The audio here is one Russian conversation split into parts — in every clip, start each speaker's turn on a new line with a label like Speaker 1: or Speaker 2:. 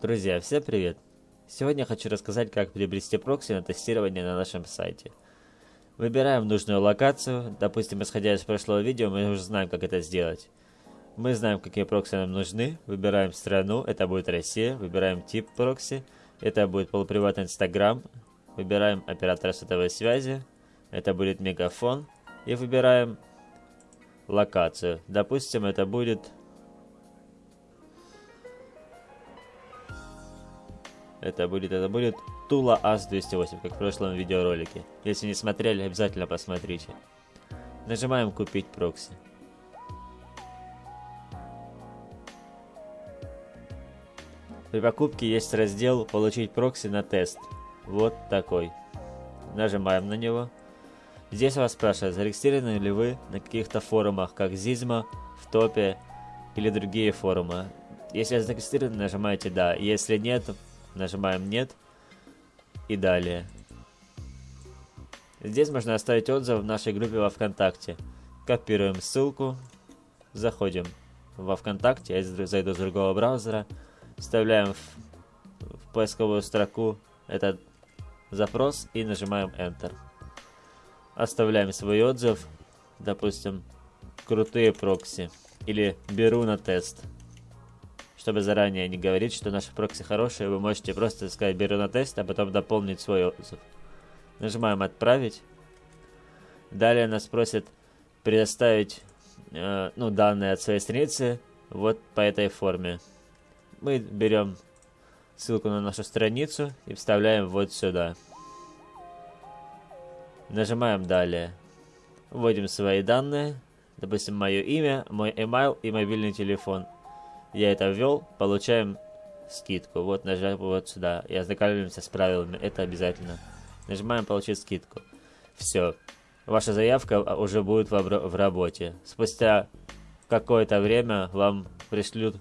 Speaker 1: Друзья, всем привет! Сегодня хочу рассказать, как приобрести прокси на тестирование на нашем сайте. Выбираем нужную локацию, допустим, исходя из прошлого видео, мы уже знаем, как это сделать. Мы знаем, какие прокси нам нужны, выбираем страну, это будет Россия, выбираем тип прокси, это будет полуприватный Инстаграм, выбираем оператора сотовой связи, это будет Мегафон, и выбираем локацию. Допустим, это будет Это будет, это будет Тула АС-208, как в прошлом видеоролике. Если не смотрели, обязательно посмотрите. Нажимаем «Купить прокси». При покупке есть раздел «Получить прокси на тест». Вот такой. Нажимаем на него. Здесь вас спрашивают, зарегистрированы ли вы на каких-то форумах, как Zizma, в топе или другие форумы. Если зарегистрированы, нажимаете «Да». Если нет, Нажимаем «Нет» и далее. Здесь можно оставить отзыв в нашей группе во Вконтакте. Копируем ссылку, заходим во Вконтакте, я зайду с другого браузера, вставляем в, в поисковую строку этот запрос и нажимаем Enter. Оставляем свой отзыв, допустим, крутые прокси или беру на тест. Чтобы заранее не говорить, что наши прокси хорошие, вы можете просто сказать «беру на тест», а потом дополнить свой отзыв. Нажимаем «Отправить». Далее нас просят предоставить э, ну, данные от своей страницы вот по этой форме. Мы берем ссылку на нашу страницу и вставляем вот сюда. Нажимаем «Далее». Вводим свои данные, допустим, мое имя, мой email и мобильный телефон – я это ввел, получаем скидку. Вот нажимаем вот сюда и ознакомимся с правилами. Это обязательно. Нажимаем получить скидку. Все. Ваша заявка уже будет в, работе. Спустя какое-то время вам пришлют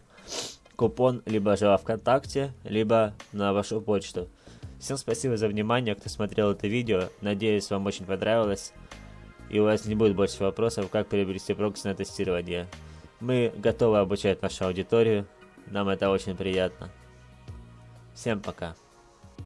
Speaker 1: купон либо же во ВКонтакте, либо на вашу почту. Всем спасибо за внимание, кто смотрел это видео. Надеюсь, вам очень понравилось. И у вас не будет больше вопросов, как приобрести на тестирование. Мы готовы обучать нашу аудиторию. Нам это очень приятно. Всем пока.